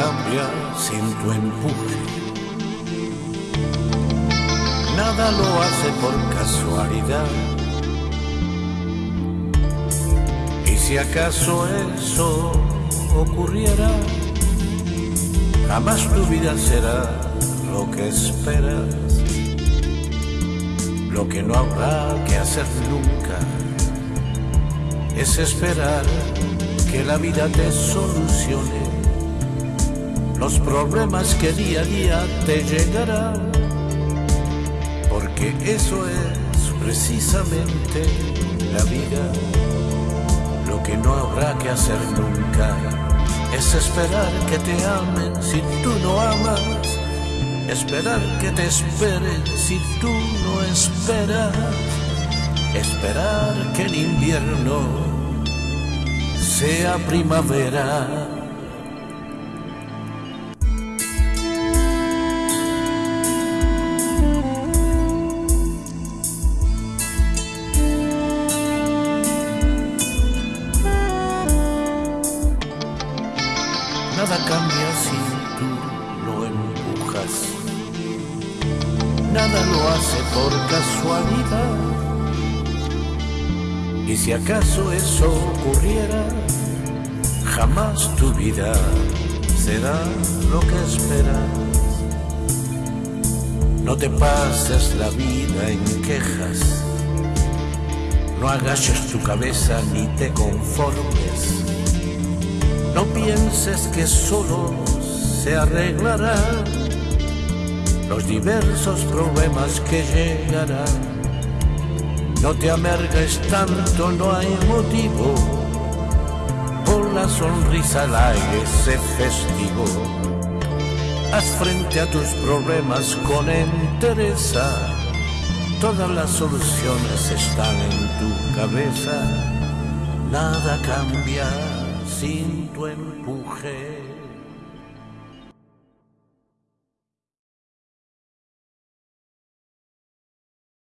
cambia sin tu empuje. Nada lo hace por casualidad. Y si acaso eso ocurriera, jamás tu vida será lo que esperas. Lo que no habrá que hacer nunca es esperar que la vida te solucione los problemas que día a día te llegarán, porque eso es precisamente la vida. Lo que no habrá que hacer nunca es esperar que te amen si tú no amas, esperar que te esperen si tú no esperas, esperar que el invierno sea primavera. Nada cambia si tú lo empujas. Nada lo hace por casualidad. Y si acaso eso ocurriera, jamás tu vida será lo que esperas. No te pases la vida en quejas. No agaches tu cabeza ni te conformes. No pienses que solo se arreglarán los diversos problemas que llegarán. No te amargues tanto, no hay motivo. Por la sonrisa al aire, sé festivo. Haz frente a tus problemas con entereza. Todas las soluciones están en tu cabeza. Nada cambia sin tu empuje.